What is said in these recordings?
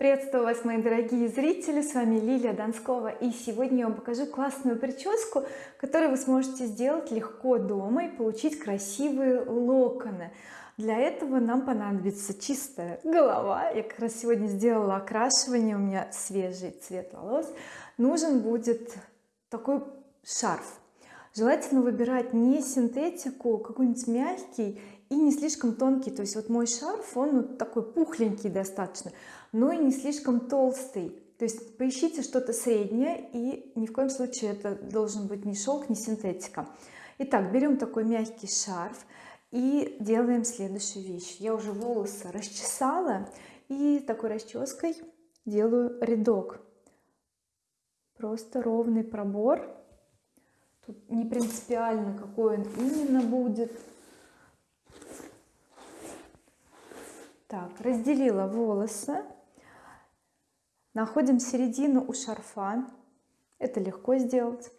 приветствую вас мои дорогие зрители с вами Лилия Донскова и сегодня я вам покажу классную прическу которую вы сможете сделать легко дома и получить красивые локоны. Для этого нам понадобится чистая голова. Я как раз сегодня сделала окрашивание у меня свежий цвет волос. Нужен будет такой шарф. Желательно выбирать не синтетику какой-нибудь мягкий и не слишком тонкий. То есть вот мой шарф он вот такой пухленький достаточно но и не слишком толстый. То есть поищите что-то среднее и ни в коем случае это должен быть не шелк не синтетика. Итак берем такой мягкий шарф и делаем следующую вещь. Я уже волосы расчесала и такой расческой делаю рядок. Просто ровный пробор. Тут не принципиально какой он именно будет. Так разделила волосы находим середину у шарфа. Это легко сделать.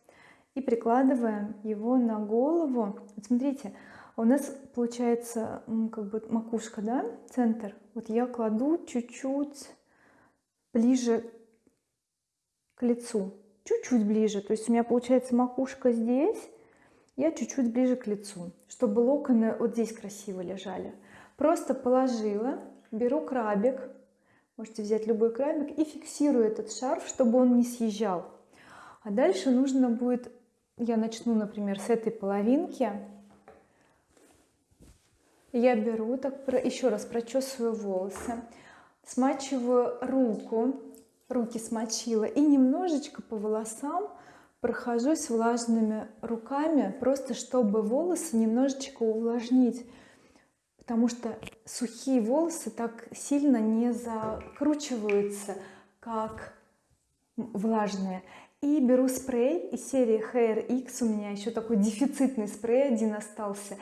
И прикладываем его на голову. Вот смотрите у нас получается как бы макушка да центр. Вот я кладу чуть-чуть ближе к лицу. Чуть-чуть ближе. То есть у меня получается макушка здесь я чуть-чуть ближе к лицу чтобы локоны вот здесь красиво лежали. Просто положила беру крабик можете взять любой крабик и фиксирую этот шарф чтобы он не съезжал. А дальше нужно будет я начну например с этой половинки. Я беру так еще раз прочесываю волосы смачиваю руку руки смочила и немножечко по волосам прохожусь влажными руками просто чтобы волосы немножечко увлажнить потому что сухие волосы так сильно не закручиваются как влажные. И беру спрей из серии Hair X. У меня еще такой дефицитный спрей один остался.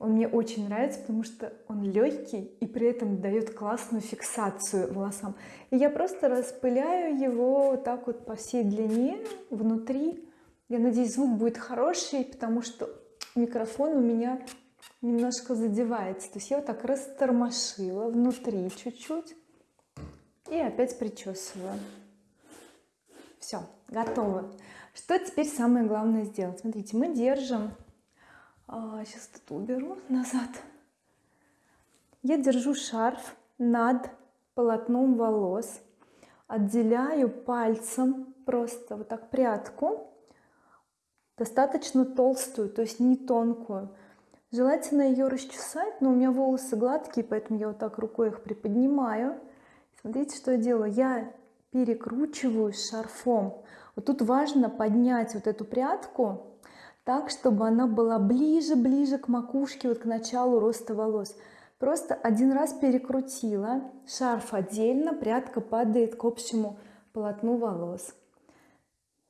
Он мне очень нравится потому что он легкий и при этом дает классную фиксацию волосам. И я просто распыляю его вот так вот по всей длине внутри. Я надеюсь звук будет хороший потому что микрофон у меня немножко задевается. То есть я вот так растормошила внутри чуть-чуть и опять причесываю. Все готово. Что теперь самое главное сделать? Смотрите мы держим а, сейчас тут уберу назад. Я держу шарф над полотном волос отделяю пальцем просто вот так прядку достаточно толстую то есть не тонкую желательно ее расчесать но у меня волосы гладкие поэтому я вот так рукой их приподнимаю. Смотрите что я делаю. Я перекручиваю шарфом. Вот тут важно поднять вот эту прядку так чтобы она была ближе ближе к макушке вот к началу роста волос. Просто один раз перекрутила шарф отдельно прядка падает к общему полотну волос.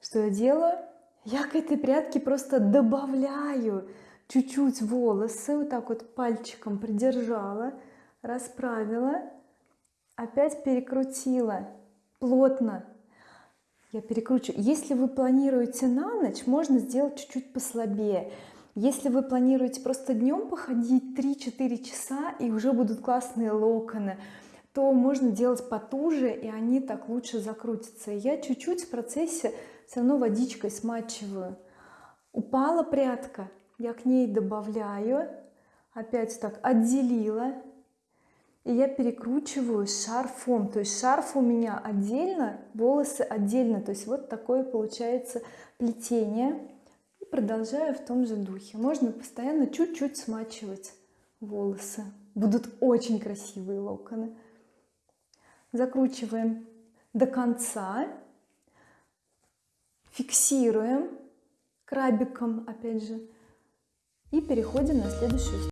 Что я делаю? Я к этой прядке просто добавляю чуть-чуть волосы вот так вот пальчиком придержала расправила опять перекрутила плотно. Я перекручиваю если вы планируете на ночь можно сделать чуть-чуть послабее. Если вы планируете просто днем походить 3-4 часа и уже будут классные локоны то можно делать потуже и они так лучше закрутятся. Я чуть-чуть в процессе все равно водичкой смачиваю. Упала прядка я к ней добавляю опять так отделила. И я перекручиваю шарфом. То есть шарф у меня отдельно волосы отдельно. То есть вот такое получается плетение. И продолжаю в том же духе. Можно постоянно чуть-чуть смачивать волосы. Будут очень красивые локоны. Закручиваем до конца. Фиксируем крабиком опять же и переходим на следующую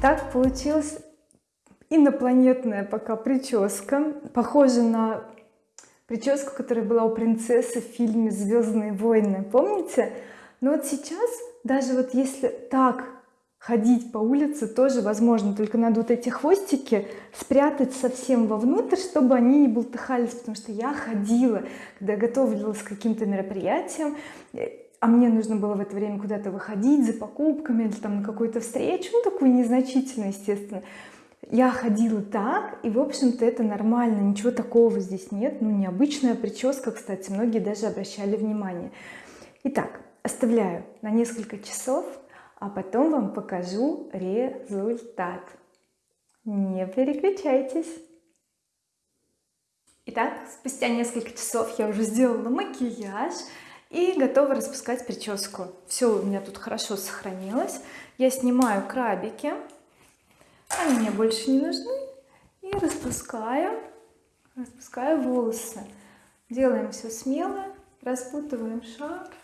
так получилась инопланетная пока прическа похожа на прическу которая была у принцессы в фильме Звездные войны помните? Но вот сейчас даже вот если так ходить по улице тоже возможно только надо вот эти хвостики спрятать совсем вовнутрь чтобы они не болтыхались потому что я ходила когда готовилась к каким-то мероприятиям а мне нужно было в это время куда-то выходить за покупками или там на какую-то встречу ну такую незначительную естественно. Я ходила так и в общем-то это нормально ничего такого здесь нет ну необычная прическа кстати многие даже обращали внимание. Итак оставляю на несколько часов а потом вам покажу результат. Не переключайтесь. Итак, спустя несколько часов я уже сделала макияж и готова распускать прическу. Все у меня тут хорошо сохранилось. Я снимаю крабики. Они мне больше не нужны. И распускаю распускаю волосы. Делаем все смело распутываем шарф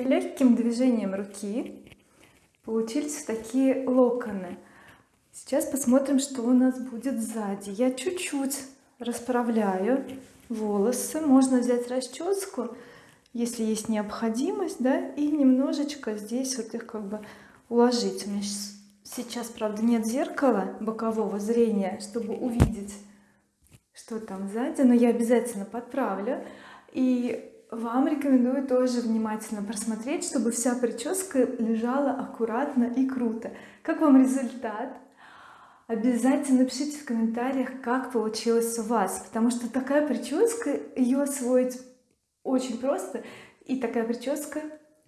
легким движением руки получились такие локоны. Сейчас посмотрим что у нас будет сзади. Я чуть-чуть расправляю волосы. Можно взять расческу если есть необходимость да и немножечко здесь вот их как бы уложить. У меня сейчас правда нет зеркала бокового зрения чтобы увидеть что там сзади но я обязательно подправлю. И вам рекомендую тоже внимательно просмотреть чтобы вся прическа лежала аккуратно и круто. Как вам результат? Обязательно пишите в комментариях как получилось у вас потому что такая прическа ее освоить очень просто и такая прическа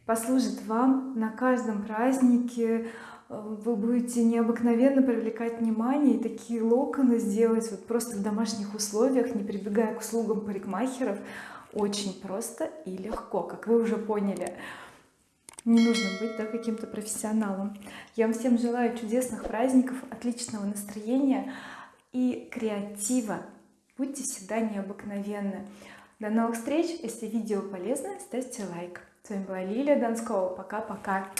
послужит вам на каждом празднике. Вы будете необыкновенно привлекать внимание и такие локоны сделать вот просто в домашних условиях не прибегая к услугам парикмахеров очень просто и легко как вы уже поняли. Не нужно быть да, каким-то профессионалом. Я вам всем желаю чудесных праздников отличного настроения и креатива. Будьте всегда необыкновенны. До новых встреч! Если видео полезно ставьте лайк. С вами была Лилия Донскова пока-пока